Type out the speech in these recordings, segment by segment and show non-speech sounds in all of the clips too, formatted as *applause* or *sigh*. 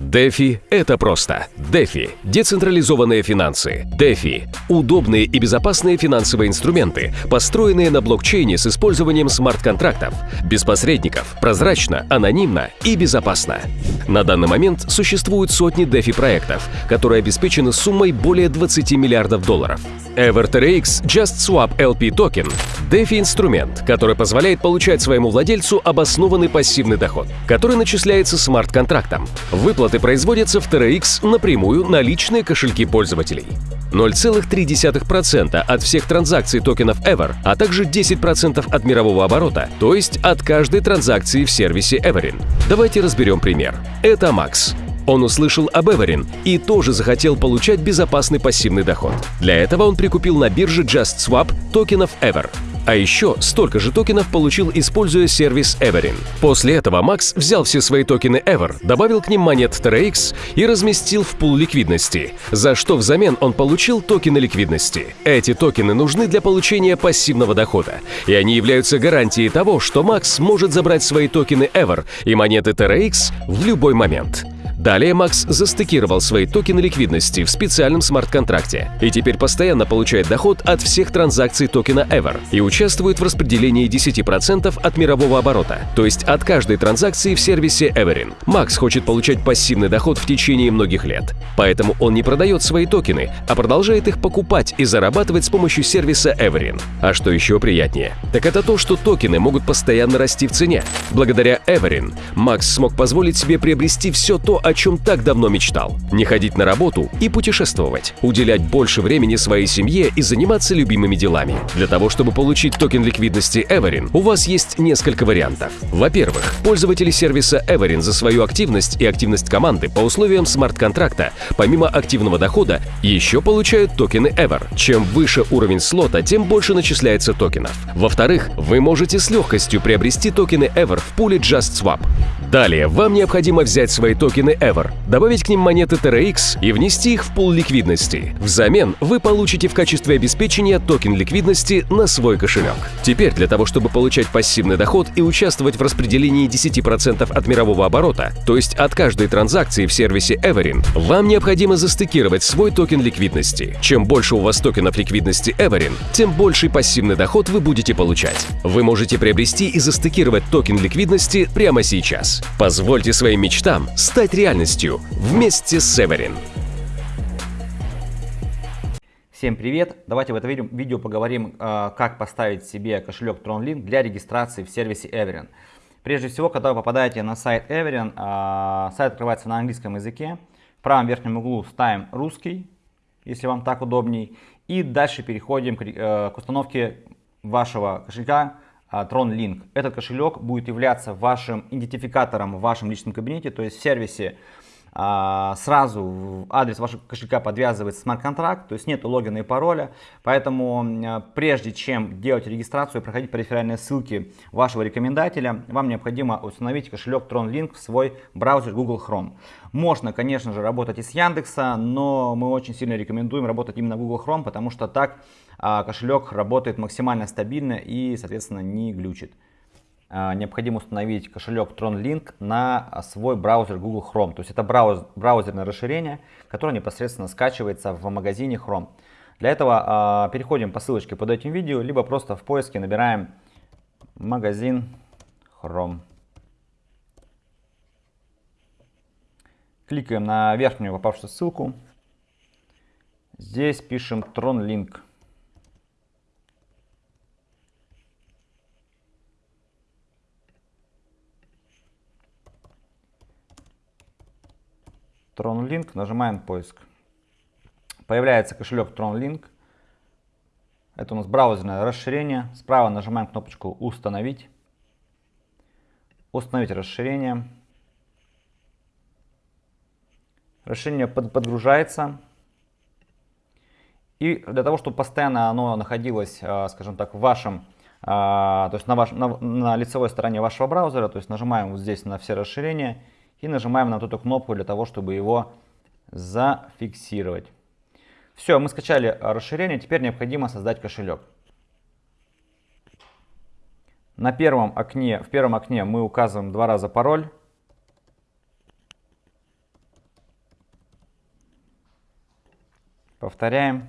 DeFi – это просто. DeFi – децентрализованные финансы. DeFi – удобные и безопасные финансовые инструменты, построенные на блокчейне с использованием смарт-контрактов. Без посредников, прозрачно, анонимно и безопасно. На данный момент существуют сотни DeFi-проектов, которые обеспечены суммой более 20 миллиардов долларов. EverTRX Just Swap LP токен – DeFi-инструмент, который позволяет получать своему владельцу обоснованный пассивный доход, который начисляется смарт-контрактом. Выплаты производятся в TRX напрямую на личные кошельки пользователей. 0,3% от всех транзакций токенов Ever, а также 10% от мирового оборота, то есть от каждой транзакции в сервисе Everin. Давайте разберем пример. Это Макс. Он услышал об Эверин и тоже захотел получать безопасный пассивный доход. Для этого он прикупил на бирже JustSwap токенов Ever. А еще столько же токенов получил, используя сервис Everin. После этого Макс взял все свои токены Ever, добавил к ним монет TRX и разместил в пул ликвидности, за что взамен он получил токены ликвидности. Эти токены нужны для получения пассивного дохода, и они являются гарантией того, что Макс может забрать свои токены Ever и монеты TRX в любой момент. Далее Макс застейкировал свои токены ликвидности в специальном смарт-контракте и теперь постоянно получает доход от всех транзакций токена Ever и участвует в распределении 10% от мирового оборота, то есть от каждой транзакции в сервисе Everin. Макс хочет получать пассивный доход в течение многих лет, поэтому он не продает свои токены, а продолжает их покупать и зарабатывать с помощью сервиса Everin. А что еще приятнее, так это то, что токены могут постоянно расти в цене. Благодаря Everin Макс смог позволить себе приобрести все то, о чем так давно мечтал. Не ходить на работу и путешествовать, уделять больше времени своей семье и заниматься любимыми делами. Для того, чтобы получить токен ликвидности Everin, у вас есть несколько вариантов. Во-первых, пользователи сервиса Everin за свою активность и активность команды по условиям смарт-контракта, помимо активного дохода, еще получают токены Ever. Чем выше уровень слота, тем больше начисляется токенов. Во-вторых, вы можете с легкостью приобрести токены Ever в пуле JustSwap. Далее вам необходимо взять свои токены Ever, добавить к ним монеты TRX и внести их в пул ликвидности. Взамен вы получите в качестве обеспечения токен ликвидности на свой кошелек. Теперь для того, чтобы получать пассивный доход и участвовать в распределении 10% от мирового оборота, то есть от каждой транзакции в сервисе Everin, вам необходимо застейкировать свой токен ликвидности. Чем больше у вас токенов ликвидности Everin, тем больший пассивный доход вы будете получать. Вы можете приобрести и застейкировать токен ликвидности прямо сейчас. Позвольте своим мечтам стать реальностью вместе с Everin. Всем привет! Давайте в этом видео поговорим, а, как поставить себе кошелек TronLink для регистрации в сервисе Everin. Прежде всего, когда вы попадаете на сайт Everin, а, сайт открывается на английском языке. В правом верхнем углу ставим русский, если вам так удобней. И дальше переходим к э, установке вашего кошелька Tron Link. Этот кошелек будет являться вашим идентификатором в вашем личном кабинете, то есть в сервисе а, сразу адрес вашего кошелька подвязывается смарт-контракт, то есть нет логина и пароля, поэтому а, прежде чем делать регистрацию проходить по реферальной ссылке вашего рекомендателя, вам необходимо установить кошелек TronLink в свой браузер Google Chrome. Можно, конечно же, работать и с Яндекса, но мы очень сильно рекомендуем работать именно Google Chrome, потому что так а, кошелек работает максимально стабильно и, соответственно, не глючит. А, необходимо установить кошелек TronLink на свой браузер Google Chrome. То есть это брауз, браузерное расширение, которое непосредственно скачивается в магазине Chrome. Для этого а, переходим по ссылочке под этим видео, либо просто в поиске набираем магазин Chrome. Кликаем на верхнюю попавшую ссылку. Здесь пишем TronLink. TronLink, нажимаем поиск. Появляется кошелек TronLink. Это у нас браузерное расширение. Справа нажимаем кнопочку «Установить». Установить расширение. Расширение под, подгружается. И для того, чтобы постоянно оно находилось, а, скажем так, в вашем, а, то есть на, ваш, на, на лицевой стороне вашего браузера, то есть нажимаем вот здесь на все расширения и нажимаем на вот эту кнопку для того, чтобы его зафиксировать. Все, мы скачали расширение, теперь необходимо создать кошелек. На первом окне, в первом окне мы указываем два раза пароль. Повторяем.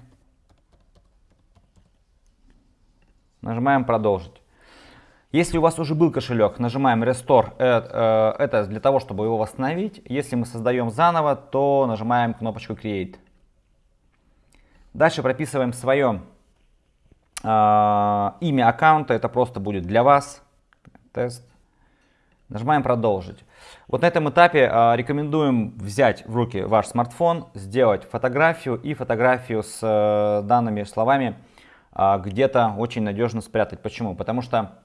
Нажимаем «Продолжить». Если у вас уже был кошелек, нажимаем Restore. Э, э, это для того, чтобы его восстановить. Если мы создаем заново, то нажимаем кнопочку Create. Дальше прописываем свое э, имя аккаунта. Это просто будет для вас. Тест. Нажимаем «Продолжить». Вот на этом этапе рекомендуем взять в руки ваш смартфон, сделать фотографию и фотографию с данными словами где-то очень надежно спрятать. Почему? Потому что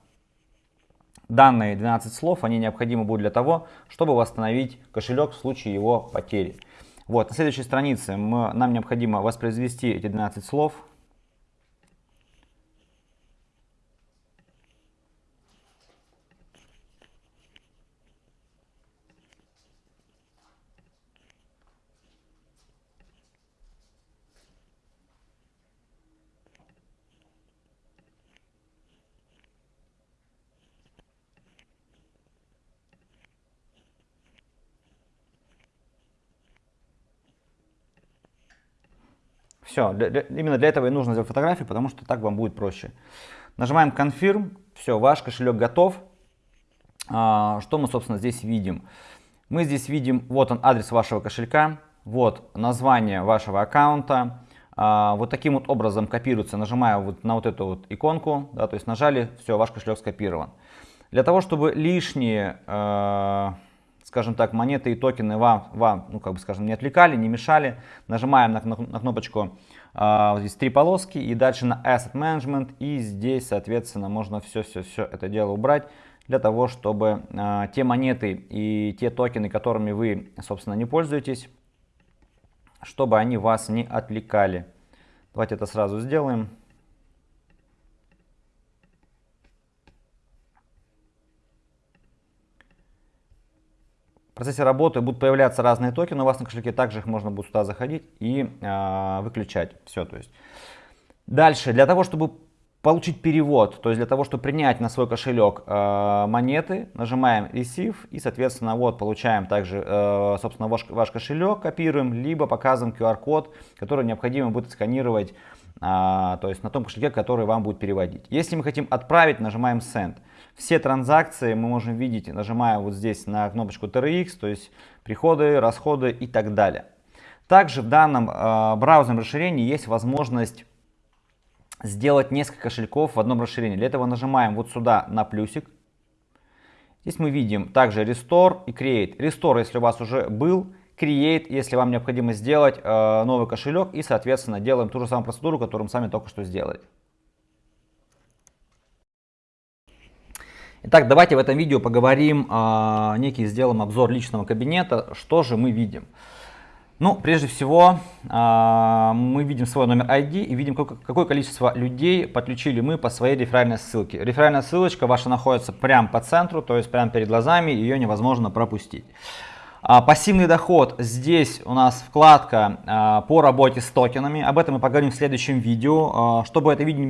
данные 12 слов, они необходимы будут для того, чтобы восстановить кошелек в случае его потери. Вот, на следующей странице мы, нам необходимо воспроизвести эти 12 слов. Все, для, для, именно для этого и нужно сделать фотографию, потому что так вам будет проще. Нажимаем Confirm, все, ваш кошелек готов. А, что мы, собственно, здесь видим? Мы здесь видим, вот он адрес вашего кошелька, вот название вашего аккаунта. А, вот таким вот образом копируется, нажимая вот на вот эту вот иконку, да, то есть нажали, все, ваш кошелек скопирован. Для того, чтобы лишние... Э, скажем так, монеты и токены вам, вам ну, как бы, скажем, не отвлекали, не мешали. Нажимаем на, на, на кнопочку, э, здесь три полоски, и дальше на Asset Management, и здесь, соответственно, можно все-все-все это дело убрать, для того, чтобы э, те монеты и те токены, которыми вы, собственно, не пользуетесь, чтобы они вас не отвлекали. Давайте это сразу сделаем. В процессе работы будут появляться разные токены у вас на кошельке, также их можно будет сюда заходить и э, выключать. Все, то есть. Дальше, для того, чтобы получить перевод, то есть для того, чтобы принять на свой кошелек э, монеты, нажимаем Receive и, соответственно, вот получаем также, э, собственно, ваш, ваш кошелек, копируем, либо показываем QR-код, который необходимо будет сканировать, э, то есть на том кошельке, который вам будет переводить. Если мы хотим отправить, нажимаем Send. Все транзакции мы можем видеть, нажимая вот здесь на кнопочку TRX, то есть приходы, расходы и так далее. Также в данном э, браузерном расширении есть возможность сделать несколько кошельков в одном расширении. Для этого нажимаем вот сюда на плюсик. Здесь мы видим также Restore и Create. Restore, если у вас уже был, Create, если вам необходимо сделать э, новый кошелек. И, соответственно, делаем ту же самую процедуру, которую мы сами только что сделали. Итак, давайте в этом видео поговорим, э, некий сделаем обзор личного кабинета. Что же мы видим? Ну, прежде всего, э, мы видим свой номер ID и видим, какое количество людей подключили мы по своей реферальной ссылке. Реферальная ссылочка ваша находится прямо по центру, то есть прямо перед глазами, ее невозможно пропустить. А, пассивный доход. Здесь у нас вкладка а, по работе с токенами. Об этом мы поговорим в следующем видео. А, чтобы это видео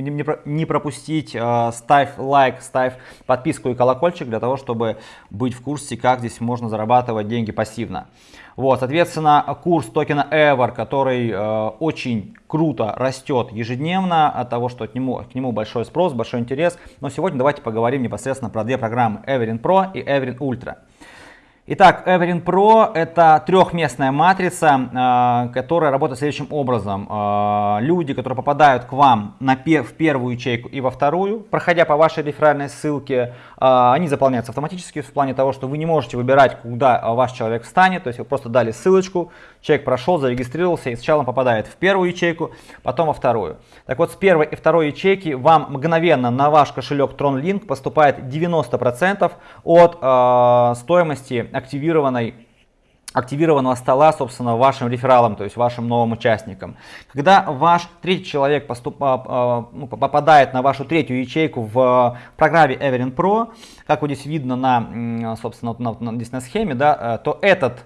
не пропустить, ставь лайк, ставь подписку и колокольчик для того, чтобы быть в курсе, как здесь можно зарабатывать деньги пассивно. Вот, соответственно, курс токена Ever, который э, очень круто растет ежедневно от того, что от нему, к нему большой спрос, большой интерес. Но сегодня давайте поговорим непосредственно про две программы Everin Pro и Everin Ultra. Итак, Everin Pro это трехместная матрица, а, которая работает следующим образом. А, люди, которые попадают к вам на пер в первую ячейку и во вторую, проходя по вашей реферальной ссылке, а, они заполняются автоматически в плане того, что вы не можете выбирать, куда ваш человек встанет, то есть вы просто дали ссылочку, человек прошел, зарегистрировался и сначала попадает в первую ячейку, потом во вторую. Так вот, с первой и второй ячейки вам мгновенно на ваш кошелек TronLink поступает 90% от стоимости активированной активированного стола, собственно, вашим рефералам, то есть вашим новым участникам. Когда ваш третий человек поступ, а, ну, попадает на вашу третью ячейку в программе Everin Pro, как вот здесь видно на, собственно, на, на, здесь на схеме, да, э, то этот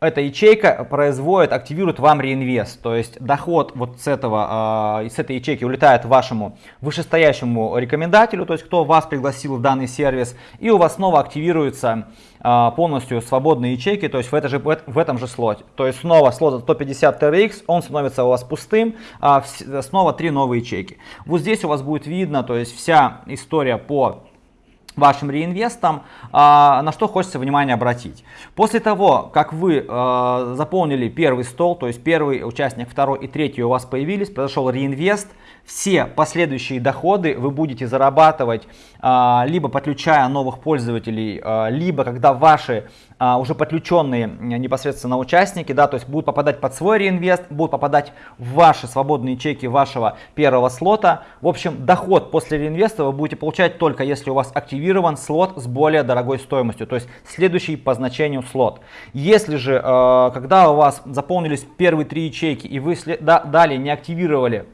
эта ячейка производит, активирует вам реинвест. То есть доход вот с, этого, э, с этой ячейки улетает вашему вышестоящему рекомендателю, то есть кто вас пригласил в данный сервис, и у вас снова активируется э, полностью свободные ячейки, то есть в, это же, в этом же слоте. То есть снова слот 150 TRX, он становится у вас пустым, а снова три новые ячейки. Вот здесь у вас будет видно, то есть вся история по вашим реинвестом, а, на что хочется внимание обратить. После того, как вы а, заполнили первый стол, то есть первый участник, второй и третий у вас появились, произошел реинвест, все последующие доходы вы будете зарабатывать а, либо подключая новых пользователей, а, либо когда ваши уже подключенные непосредственно участники, да, то есть будут попадать под свой реинвест, будут попадать в ваши свободные чеки вашего первого слота. В общем, доход после реинвеста вы будете получать только если у вас активирован слот с более дорогой стоимостью, то есть следующий по значению слот. Если же, когда у вас заполнились первые три ячейки и вы далее не активировали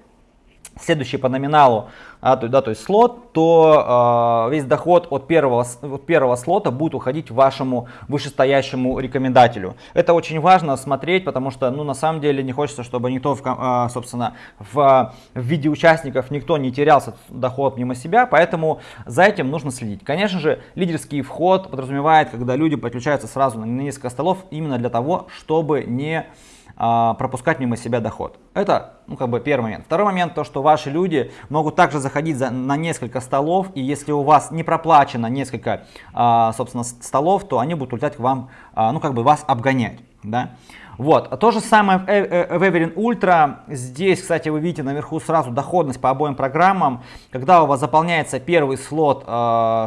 следующий по номиналу, а, то, да, то есть слот, то э, весь доход от первого, от первого слота будет уходить вашему вышестоящему рекомендателю. Это очень важно смотреть, потому что, ну, на самом деле не хочется, чтобы никто, в, э, собственно, в, в виде участников никто не терялся доход мимо себя, поэтому за этим нужно следить. Конечно же, лидерский вход подразумевает, когда люди подключаются сразу на несколько столов именно для того, чтобы не а, пропускать мимо себя доход. Это, ну, как бы первый момент. Второй момент, то, что ваши люди могут также заходить за, на несколько столов, и если у вас не проплачено несколько, а, собственно, столов, то они будут улетать к вам, а, ну, как бы вас обгонять, да. Вот, то же самое в Everin Ultra. Здесь, кстати, вы видите наверху сразу доходность по обоим программам. Когда у вас заполняется первый слот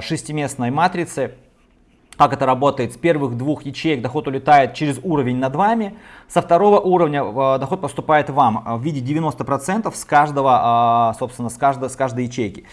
шестиместной матрицы, как это работает, с первых двух ячеек доход улетает через уровень над вами, со второго уровня э, доход поступает вам в виде 90% с каждого, э, собственно, с каждой, с каждой ячейки.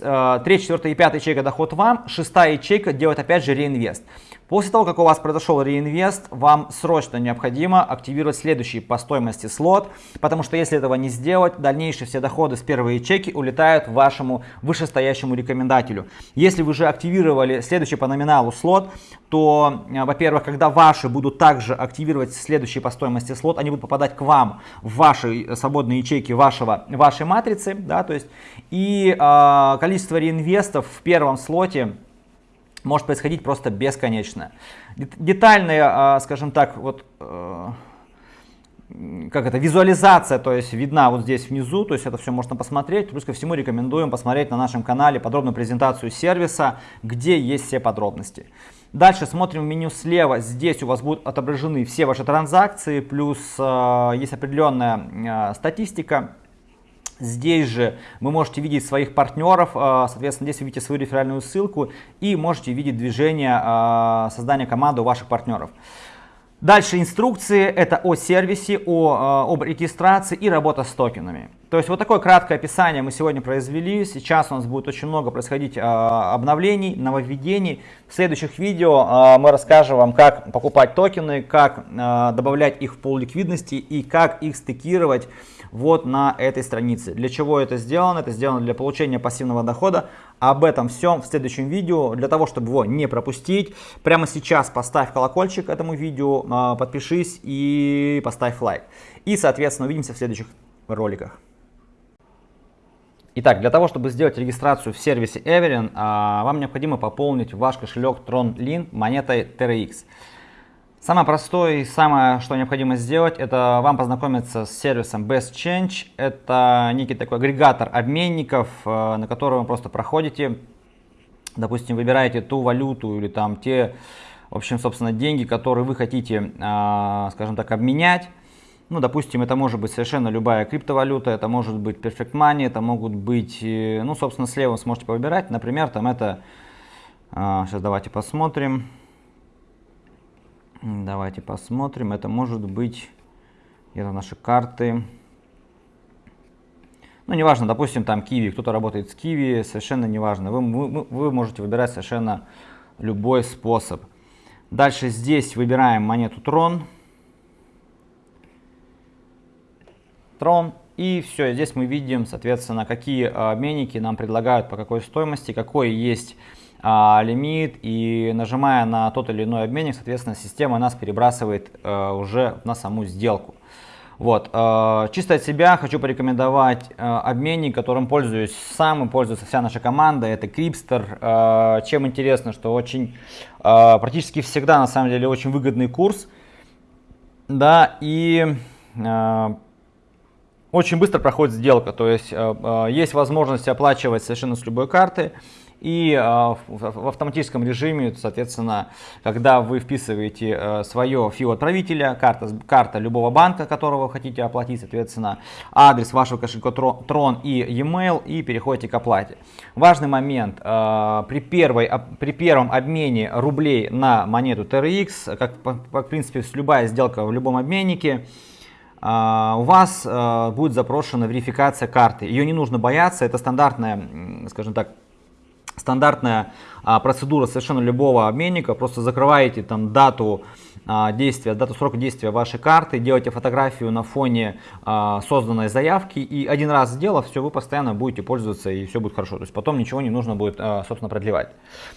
Э, третья, четвертая и пятая ячейка доход вам, шестая ячейка делает опять же реинвест. После того, как у вас произошел реинвест, вам срочно необходимо активировать следующий по стоимости слот, потому что если этого не сделать, дальнейшие все доходы с первой ячейки улетают вашему вышестоящему рекомендателю. Если вы же активировали следующий по номиналу слот, то, э, во-первых, когда ваши будут также активировать следующий по стоимости слот, они будут попадать к вам в ваши свободные ячейки вашего, вашей матрицы, да, то есть, и э, количество реинвестов в первом слоте может происходить просто бесконечно. Детальная, а, скажем так, вот э, как это, визуализация, то есть видна вот здесь внизу, то есть это все можно посмотреть. Плюс ко всему рекомендуем посмотреть на нашем канале подробную презентацию сервиса, где есть все подробности. Дальше смотрим в меню слева, здесь у вас будут отображены все ваши транзакции, плюс э, есть определенная э, статистика Здесь же вы можете видеть своих партнеров, а, соответственно, здесь вы видите свою реферальную ссылку и можете видеть движение а, создания команды у ваших партнеров. Дальше инструкции, это о сервисе, о, а, об регистрации и работа с токенами. То есть вот такое краткое описание мы сегодня произвели. Сейчас у нас будет очень много происходить обновлений, нововведений. В следующих видео мы расскажем вам, как покупать токены, как добавлять их в пол ликвидности и как их стыкировать вот на этой странице. Для чего это сделано? Это сделано для получения пассивного дохода. Об этом всем в следующем видео. Для того, чтобы его не пропустить, прямо сейчас поставь колокольчик этому видео, а, подпишись и поставь лайк. И, соответственно, увидимся в следующих роликах. Итак, для того, чтобы сделать регистрацию в сервисе Everin, а, вам необходимо пополнить ваш кошелек TronLink монетой TRX. Самое простое и самое, что необходимо сделать, это вам познакомиться с сервисом Best Change. Это некий такой агрегатор обменников, э, на который вы просто проходите. Допустим, выбираете ту валюту или там те, в общем, собственно, деньги, которые вы хотите, э, скажем так, обменять. Ну, допустим, это может быть совершенно любая криптовалюта, это может быть Perfect Money, это могут быть, э, ну, собственно, слева вы сможете выбирать. Например, там это, сейчас давайте посмотрим. Давайте посмотрим. Это может быть это наши карты. Ну, неважно, допустим, там Kiwi, кто-то работает с Kiwi, совершенно неважно. Вы, вы, вы можете выбирать совершенно любой способ. Дальше здесь выбираем монету Tron. Tron. И все, здесь мы видим, соответственно, какие обменники нам предлагают, по какой стоимости, какой есть а, лимит и нажимая на тот или иной обменник, соответственно, система нас перебрасывает а, уже на саму сделку. Вот, э, чисто от себя хочу порекомендовать э, обменник, которым пользуюсь сам и пользуется вся наша команда. Это Крипстер. Э, чем интересно, что очень э, практически всегда на самом деле очень выгодный курс. Да, и э, очень быстро проходит сделка. То есть э, э, есть возможность оплачивать совершенно с любой карты. И э, в автоматическом режиме, соответственно, когда вы вписываете э, свое фио отправителя, карта, карта любого банка, которого вы хотите оплатить, соответственно, адрес вашего кошелька Tron и e-mail и переходите к оплате. Важный момент, э, при, первой, при первом обмене рублей на монету TRX, как в принципе любая сделка в любом обменнике, у вас будет запрошена верификация карты. Ее не нужно бояться, это стандартная, скажем так, стандартная а, процедура совершенно любого обменника. Просто закрываете там дату а, действия, дату срока действия вашей карты, делаете фотографию на фоне а, созданной заявки и один раз сделав, все, вы постоянно будете пользоваться и все будет хорошо. То есть потом ничего не нужно будет, а, собственно, продлевать.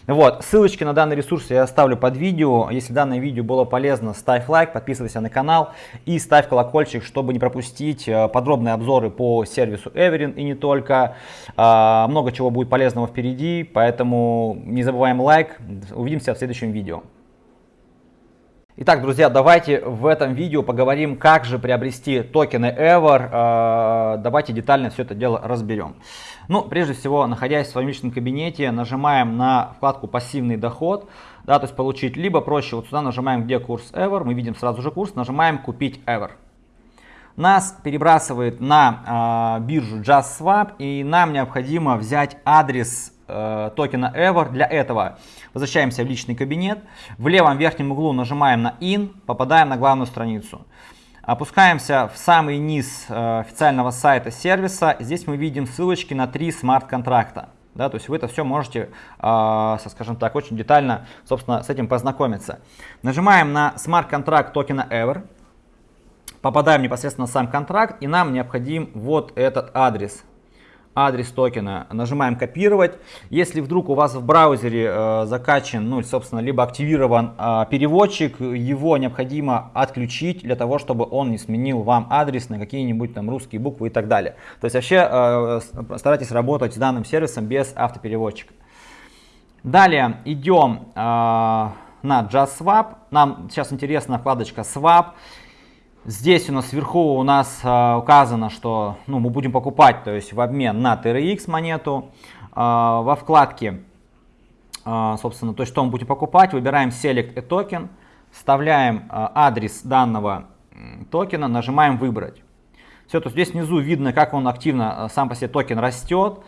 Вот, ссылочки на данный ресурс я оставлю под видео. Если данное видео было полезно, ставь лайк, подписывайся на канал и ставь колокольчик, чтобы не пропустить а, подробные обзоры по сервису Everin и не только. А, много чего будет полезного впереди, поэтому не забываем лайк. Увидимся в следующем видео. Итак, друзья, давайте в этом видео поговорим, как же приобрести токены Ever. Э, давайте детально все это дело разберем. Ну, прежде всего, находясь в своем личном кабинете, нажимаем на вкладку «Пассивный доход». Да, то есть получить, либо проще, вот сюда нажимаем, где курс Ever, мы видим сразу же курс, нажимаем «Купить Ever». Нас перебрасывает на э, биржу JustSwap, и нам необходимо взять адрес э, токена Ever. Для этого возвращаемся в личный кабинет. В левом верхнем углу нажимаем на In, попадаем на главную страницу. Опускаемся в самый низ э, официального сайта сервиса. Здесь мы видим ссылочки на три смарт-контракта. Да, то есть вы это все можете, э, скажем так, очень детально, собственно, с этим познакомиться. Нажимаем на смарт-контракт токена Ever. Попадаем непосредственно на сам контракт и нам необходим вот этот адрес адрес токена, нажимаем копировать. Если вдруг у вас в браузере э, закачан, ну, собственно, либо активирован э, переводчик, его необходимо отключить для того, чтобы он не сменил вам адрес на какие-нибудь там русские буквы и так далее. То есть вообще э, старайтесь работать с данным сервисом без автопереводчика. Далее идем э, на JustSwap. Нам сейчас интересна вкладочка Swap. Здесь у нас сверху у нас э, указано, что ну, мы будем покупать, то есть в обмен на TRX монету. Э, во вкладке, э, собственно, то есть что мы будем покупать, выбираем Select a Token, вставляем э, адрес данного токена, нажимаем выбрать. Все, то здесь внизу видно, как он активно сам по себе токен растет.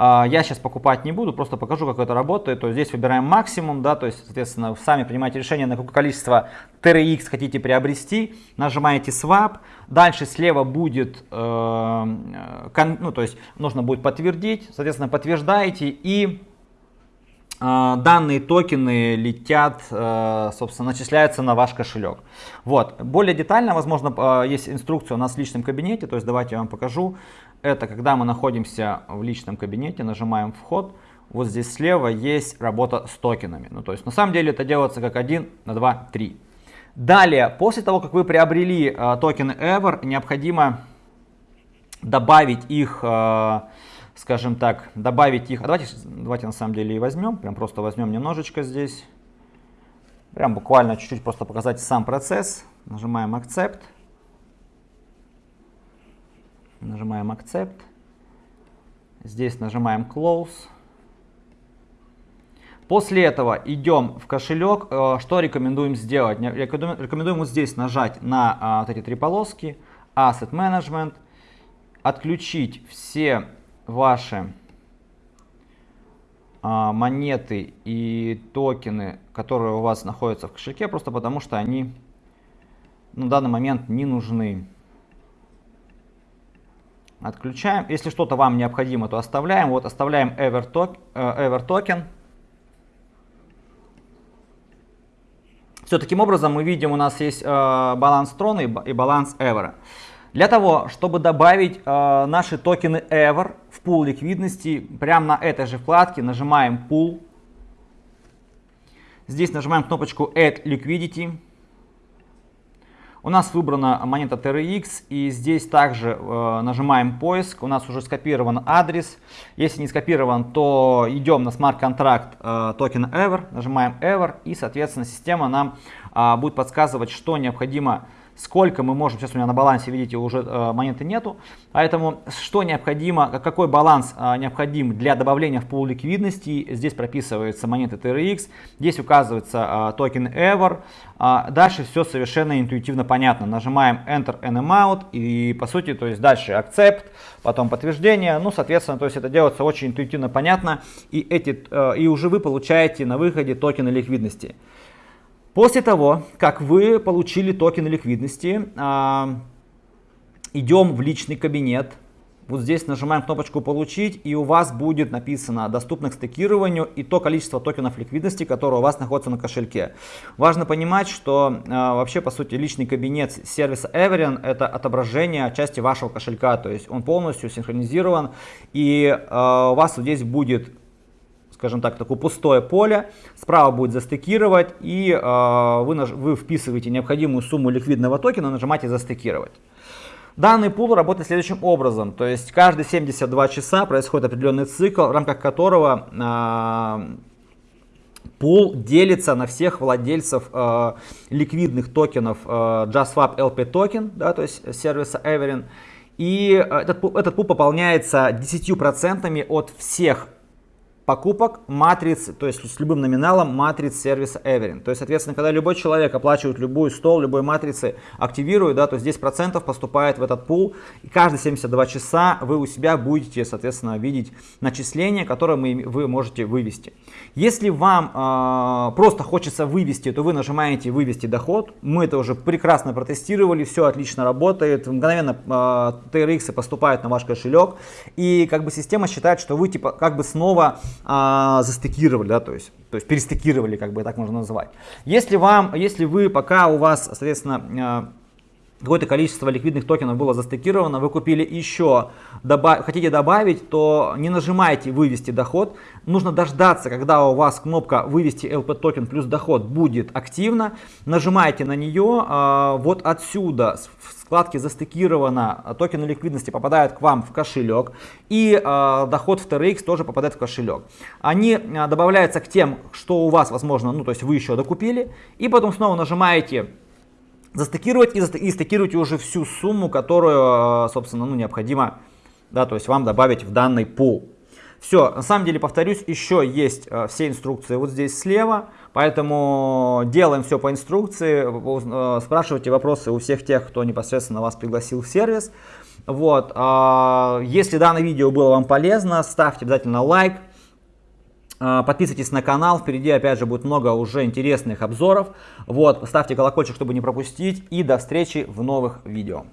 А, я сейчас покупать не буду, просто покажу, как это работает. То есть здесь выбираем максимум, да, то есть, соответственно, сами принимаете решение, на какое количество TRX хотите приобрести. Нажимаете Swap. Дальше слева будет, э, ну, то есть нужно будет подтвердить. Соответственно, подтверждаете и э, данные токены летят, э, собственно, начисляются на ваш кошелек. Вот. Более детально, возможно, э, есть инструкция у нас в личном кабинете, то есть давайте я вам покажу. Это когда мы находимся в личном кабинете, нажимаем вход, вот здесь слева есть работа с токенами. Ну, то есть на самом деле это делается как 1 на 2, 3. Далее, после того, как вы приобрели э, токены Ever, необходимо добавить их, э, скажем так, добавить их. А давайте, давайте на самом деле и возьмем, прям просто возьмем немножечко здесь. Прям буквально чуть-чуть просто показать сам процесс. Нажимаем Accept. Нажимаем Accept. Здесь нажимаем Close. После этого идем в кошелек. Э, что рекомендуем сделать? Рекомендуем вот здесь нажать на а, вот эти три полоски. Asset Management. Отключить все ваши а, монеты и токены, которые у вас находятся в кошельке, просто потому что они на данный момент не нужны. Отключаем. Если что-то вам необходимо, то оставляем. Вот оставляем Ever, token, э, Ever Token. Все, таким образом мы видим, у нас есть э, баланс и, и баланс Ever. Для того, чтобы добавить э, наши токены Ever в пул ликвидности, прямо на этой же вкладке нажимаем Pool. Здесь нажимаем кнопочку Add Liquidity. У нас выбрана монета TRX и здесь также э, нажимаем поиск. У нас уже скопирован адрес. Если не скопирован, то идем на смарт-контракт э, токена Ever, нажимаем Ever и, соответственно, система нам э, будет подсказывать, что необходимо сколько мы можем, сейчас у меня на балансе, видите, уже э, монеты нету, поэтому что необходимо, какой баланс э, необходим для добавления в пул ликвидности, здесь прописывается монеты TRX, здесь указывается э, токен Ever, дальше все совершенно интуитивно понятно, нажимаем Enter and Amount и по сути, то есть дальше Accept, потом подтверждение, ну, соответственно, то есть это делается очень интуитивно понятно, и, эти, и уже вы получаете на выходе токены ликвидности. После того, как вы получили токены ликвидности, а, идем в личный кабинет. Вот здесь нажимаем кнопочку «Получить» и у вас будет написано «Доступно к стейкированию» и то количество токенов ликвидности, которое у вас находится на кошельке. Важно понимать, что э, вообще по сути личный кабинет сервиса Everin это отображение части вашего кошелька, то есть он полностью синхронизирован и э, у вас здесь будет скажем так, такое пустое поле, справа будет застыкировать, и э, вы, вы вписываете необходимую сумму ликвидного токена, нажимаете застыкировать. Данный пул работает следующим образом, то есть каждые 72 часа происходит определенный цикл, в рамках которого э, пул делится на всех владельцев э, ликвидных токенов э, JustSwap LP токен, да, то есть сервиса Everin. И этот, этот пул пополняется 10% от всех покупок матриц, то есть с любым номиналом матриц сервиса Everin. То есть, соответственно, когда любой человек оплачивает любую стол, любой матрицы, активирует, да, то здесь процентов поступает в этот пул. И каждые 72 часа вы у себя будете, соответственно, видеть начисления, которые мы, вы можете вывести. Если вам э, просто хочется вывести, то вы нажимаете «Вывести доход». Мы это уже прекрасно протестировали, все отлично работает. Мгновенно э, TRX поступают на ваш кошелек. И как бы система считает, что вы типа как бы снова а, застыкировали, да, то есть, то есть перестыкировали, как бы так можно назвать. Если вам, если вы пока у вас, соответственно, а, какое-то количество ликвидных токенов было застыкировано, вы купили еще, добав, хотите добавить, то не нажимайте вывести доход, нужно дождаться, когда у вас кнопка вывести LP токен плюс доход будет активна, нажимаете на нее, э, вот отсюда в вкладке застыкировано, токены ликвидности попадают к вам в кошелек и э, доход в TRX тоже попадает в кошелек. Они э, добавляются к тем, что у вас возможно, ну то есть вы еще докупили и потом снова нажимаете застыкировать и, и стыкируете уже всю сумму, которую, собственно, ну, необходимо, да, то есть вам добавить в данный пул. Все, на самом деле, повторюсь, еще есть все инструкции вот здесь слева, поэтому делаем все по инструкции, э, спрашивайте вопросы у всех тех, кто непосредственно вас пригласил в сервис. Вот, э, если данное видео было вам полезно, ставьте обязательно лайк, а, подписывайтесь на канал, впереди опять же будет много уже интересных обзоров. Вот, ставьте колокольчик, чтобы не пропустить. И до встречи в новых видео.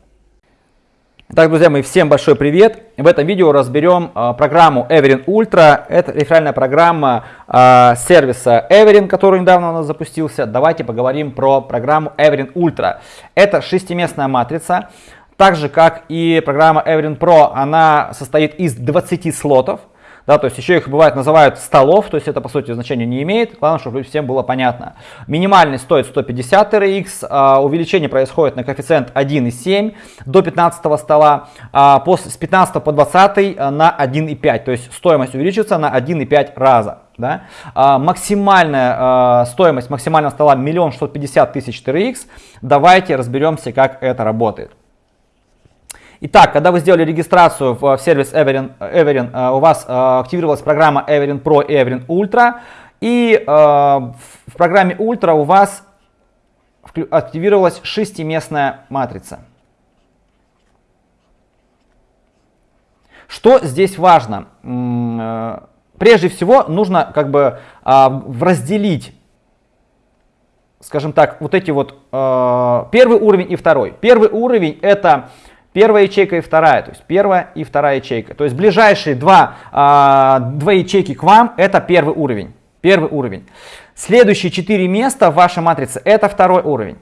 Итак, друзья мои, всем большой привет! В этом видео разберем э, программу Everin Ultra. Это реферальная программа э, сервиса Everin, который недавно у нас запустился. Давайте поговорим про программу Everin Ultra. Это шестиместная матрица. Так же, как и программа Everin Pro, она состоит из 20 слотов да, то есть еще их бывает называют столов, то есть это по сути значения не имеет, главное, чтобы всем было понятно. Минимальный стоит 150 TRX, а, увеличение происходит на коэффициент 1,7 до 15 стола, а после, с 15 по 20 а, на 1,5, то есть стоимость увеличится на 1,5 раза. Да? А, максимальная а, стоимость максимального стола 1 650 тысяч TRX. Давайте разберемся, как это работает. Итак, когда вы сделали регистрацию в сервис Everin, Everin э, у вас э, активировалась программа Everin Pro и Everin Ultra, и э, в программе Ultra у вас активировалась шестиместная матрица. Что здесь важно? Прежде всего нужно как бы разделить, скажем так, вот эти вот первый уровень и второй. Первый уровень это Первая ячейка и вторая, то есть первая и вторая ячейка. То есть ближайшие два, а, два ячейки к вам это первый уровень. Первый уровень. Следующие четыре места в вашей матрице это второй уровень.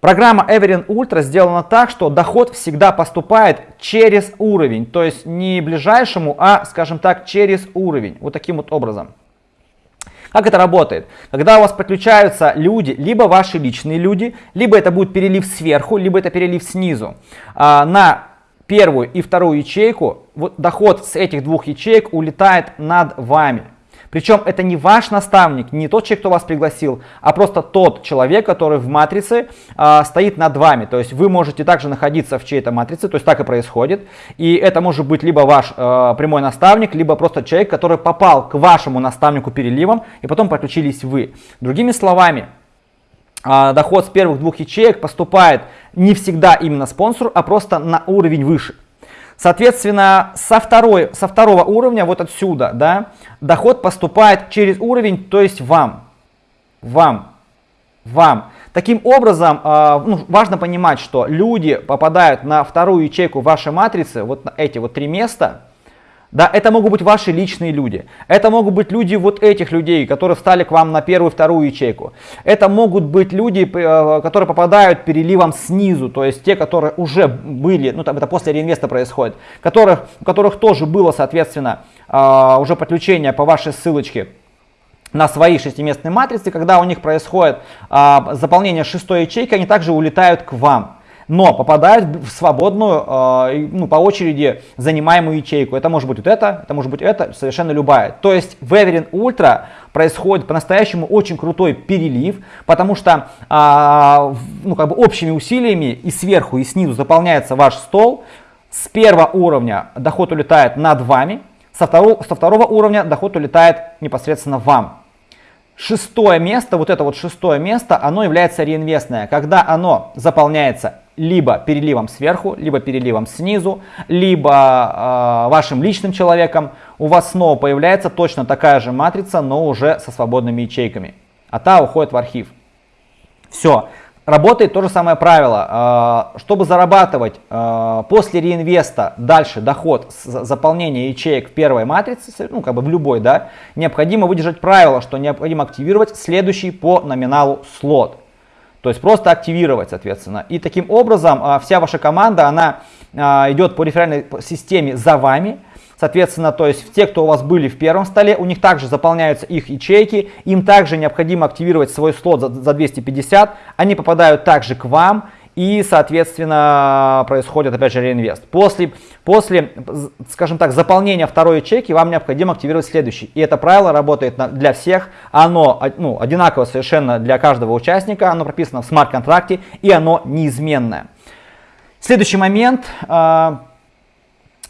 Программа Everin Ultra сделана так, что доход всегда поступает через уровень. То есть не ближайшему, а, скажем так, через уровень. Вот таким вот образом. Как это работает? Когда у вас подключаются люди, либо ваши личные люди, либо это будет перелив сверху, либо это перелив снизу, а, на первую и вторую ячейку, вот доход с этих двух ячеек улетает над вами. Причем это не ваш наставник, не тот человек, кто вас пригласил, а просто тот человек, который в матрице э, стоит над вами. То есть вы можете также находиться в чьей-то матрице, то есть так и происходит. И это может быть либо ваш э, прямой наставник, либо просто человек, который попал к вашему наставнику переливом, и потом подключились вы. Другими словами, э, доход с первых двух ячеек поступает не всегда именно спонсору, а просто на уровень выше. Соответственно, со, второй, со второго уровня, вот отсюда, да, доход поступает через уровень, то есть вам. Вам. Вам. Таким образом, э, ну, важно понимать, что люди попадают на вторую ячейку вашей матрицы, вот на эти вот три места, да, это могут быть ваши личные люди. Это могут быть люди вот этих людей, которые встали к вам на первую, вторую ячейку. Это могут быть люди, э, которые попадают переливом снизу, то есть те, которые уже были, ну там это после реинвеста происходит, которых, у которых тоже было, соответственно, э, уже подключение по вашей ссылочке на свои шестиместные матрицы, когда у них происходит э, заполнение шестой ячейки, они также улетают к вам но попадают в свободную, э, ну, по очереди занимаемую ячейку. Это может быть вот это, это может быть это, совершенно любая. То есть в Everin Ultra происходит по-настоящему очень крутой перелив, потому что э, ну, как бы общими усилиями и сверху, и снизу заполняется ваш стол. С первого уровня доход улетает над вами, со второго, со второго уровня доход улетает непосредственно вам. Шестое место, вот это вот шестое место, оно является реинвестное, когда оно заполняется либо переливом сверху, либо переливом снизу, либо э, вашим личным человеком, у вас снова появляется точно такая же матрица, но уже со свободными ячейками. А та уходит в архив. Все. Работает то же самое правило. Э, чтобы зарабатывать э, после реинвеста дальше доход с заполнения ячеек в первой матрице, ну как бы в любой, да, необходимо выдержать правило, что необходимо активировать следующий по номиналу слот. То есть просто активировать, соответственно. И таким образом а, вся ваша команда, она а, идет по реферальной системе за вами. Соответственно, то есть те, кто у вас были в первом столе, у них также заполняются их ячейки, им также необходимо активировать свой слот за, за 250, они попадают также к вам, и, соответственно, происходит опять же реинвест. После, после, скажем так, заполнения второй ячейки вам необходимо активировать следующий. И это правило работает на, для всех, оно ну, одинаково совершенно для каждого участника, оно прописано в смарт-контракте и оно неизменное. Следующий момент. Э,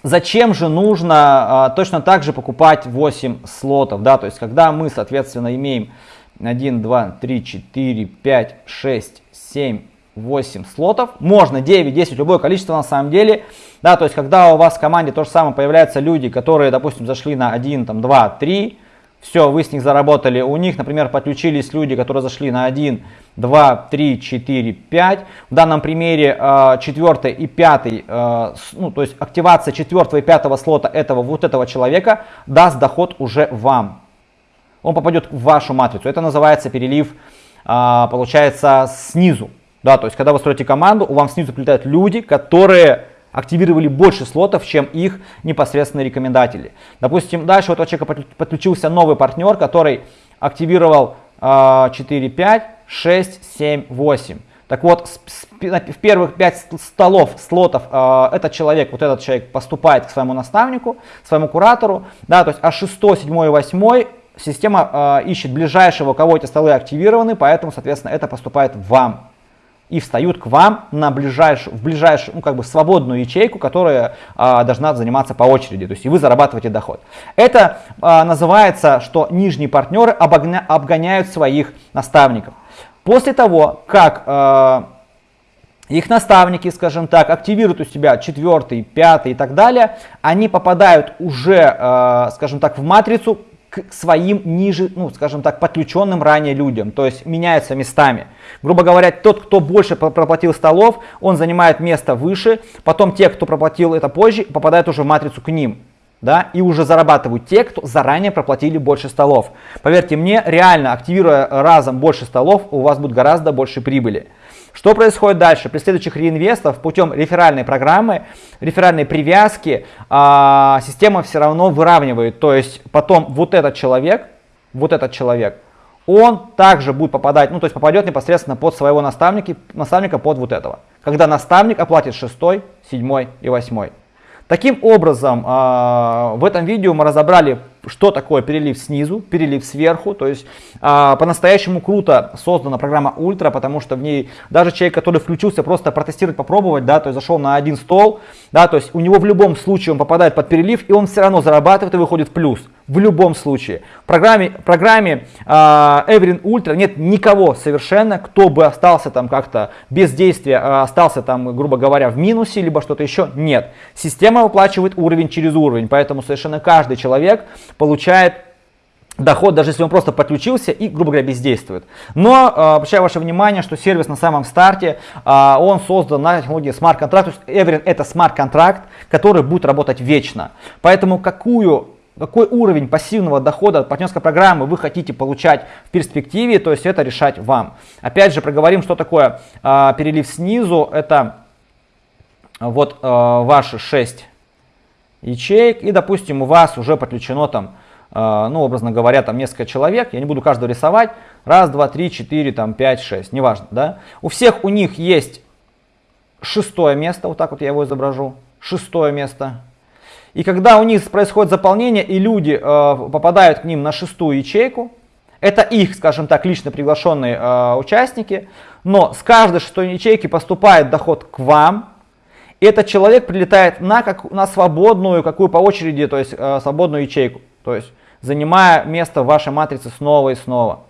зачем же нужно э, точно так же покупать 8 слотов? Да? То есть, когда мы, соответственно, имеем 1, 2, 3, 4, 5, 6, 7, 8 слотов, можно 9, 10, любое количество на самом деле, да, то есть когда у вас в команде то же самое появляются люди, которые, допустим, зашли на 1, там, 2, 3, все, вы с них заработали, у них, например, подключились люди, которые зашли на 1, 2, 3, 4, 5, в данном примере э, 4 и 5, э, ну, то есть активация 4 и 5 слота этого, вот этого человека даст доход уже вам, он попадет в вашу матрицу, это называется перелив, э, получается, снизу, да, то есть, когда вы строите команду, у вас снизу прилетают люди, которые активировали больше слотов, чем их непосредственные рекомендатели. Допустим, дальше у этого человека подключился новый партнер, который активировал э, 4, 5, 6, 7, 8. Так вот, в первых 5 столов, слотов, э, этот человек, вот этот человек поступает к своему наставнику, своему куратору, да, то есть, а 6, 7 и 8 система э, ищет ближайшего, у кого эти столы активированы, поэтому, соответственно, это поступает вам и встают к вам на ближайшую, в ближайшую, ну, как бы свободную ячейку, которая а, должна заниматься по очереди, то есть и вы зарабатываете доход. Это а, называется, что нижние партнеры обогня, обгоняют своих наставников. После того, как а, их наставники, скажем так, активируют у себя четвертый, пятый и так далее, они попадают уже, э, скажем так, в матрицу к своим ниже, ну, скажем так, подключенным ранее людям, то есть меняются местами. Грубо говоря, тот, кто больше проплатил столов, он занимает место выше, потом те, кто проплатил это позже, попадают уже в матрицу к ним. Да, и уже зарабатывают те, кто заранее проплатили больше столов. Поверьте мне, реально активируя разом больше столов, у вас будет гораздо больше прибыли. Что происходит дальше? При следующих реинвестов путем реферальной программы, реферальной привязки, а, система все равно выравнивает. То есть потом вот этот человек, вот этот человек, он также будет попадать, ну то есть попадет непосредственно под своего наставника, наставника под вот этого. Когда наставник оплатит шестой, седьмой и восьмой. Таким образом, а, в этом видео мы разобрали что такое перелив снизу, перелив сверху. То есть э, по-настоящему круто создана программа Ультра, потому что в ней даже человек, который включился просто протестировать, попробовать, да, то есть зашел на один стол, да, то есть у него в любом случае он попадает под перелив, и он все равно зарабатывает и выходит в плюс. В любом случае. В программе, программе э, Everin Ultra нет никого совершенно, кто бы остался там как-то без действия, э, остался там, грубо говоря, в минусе, либо что-то еще. Нет. Система выплачивает уровень через уровень, поэтому совершенно каждый человек получает доход, даже если он просто подключился и, грубо говоря, бездействует. Но э, обращаю ваше внимание, что сервис на самом старте, э, он создан на технологии смарт-контракт. То есть Everin это смарт-контракт, который будет работать вечно. Поэтому какую какой уровень пассивного дохода от партнерской программы вы хотите получать в перспективе, то есть это решать вам. Опять же, проговорим, что такое э, перелив снизу. Это вот э, ваши 6 ячеек, и, допустим, у вас уже подключено там, э, ну, образно говоря, там несколько человек, я не буду каждого рисовать, раз, два, три, четыре, там, пять, шесть, неважно, да. У всех у них есть шестое место, вот так вот я его изображу, шестое место. И когда у них происходит заполнение, и люди э, попадают к ним на шестую ячейку, это их, скажем так, лично приглашенные э, участники, но с каждой шестой ячейки поступает доход к вам, этот человек прилетает на, как, на свободную, какую по очереди, то есть э, свободную ячейку. То есть занимая место в вашей матрице снова и снова.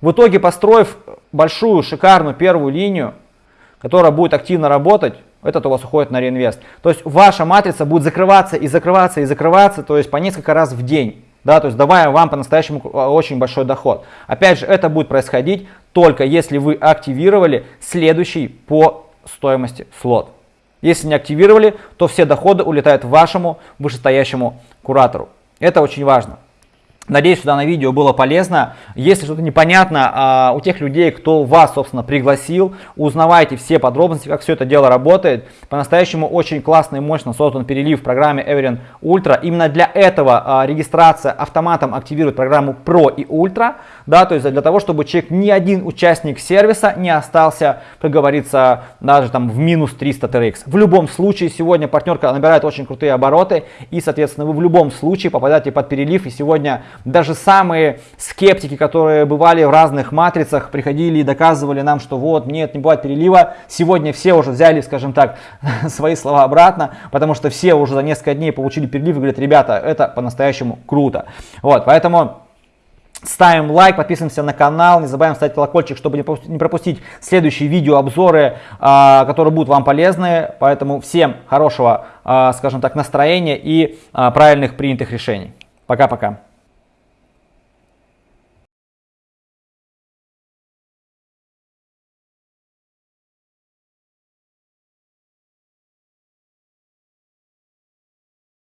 В итоге, построив большую, шикарную первую линию, которая будет активно работать, этот у вас уходит на реинвест. То есть ваша матрица будет закрываться и закрываться и закрываться, то есть по несколько раз в день. Да, то есть давая вам по-настоящему э, очень большой доход. Опять же, это будет происходить только если вы активировали следующий по стоимости слот. Если не активировали, то все доходы улетают вашему вышестоящему куратору. Это очень важно. Надеюсь, что данное видео было полезно. Если что-то непонятно а, у тех людей, кто вас, собственно, пригласил, узнавайте все подробности, как все это дело работает. По-настоящему очень классно и мощно создан перелив в программе Everin Ultra. Именно для этого а, регистрация автоматом активирует программу Pro и Ultra. Да, то есть для того, чтобы человек, ни один участник сервиса не остался, как говорится, даже там в минус 300 TRX. В любом случае, сегодня партнерка набирает очень крутые обороты. И, соответственно, вы в любом случае попадаете под перелив. И сегодня даже самые скептики, которые бывали в разных матрицах, приходили и доказывали нам, что вот, нет, не бывает перелива. Сегодня все уже взяли, скажем так, *laughs* свои слова обратно, потому что все уже за несколько дней получили перелив и говорят, ребята, это по-настоящему круто. Вот, поэтому... Ставим лайк, подписываемся на канал, не забываем ставить колокольчик, чтобы не пропустить следующие видеообзоры, а, которые будут вам полезны. Поэтому всем хорошего, а, скажем так, настроения и а, правильных принятых решений. Пока-пока.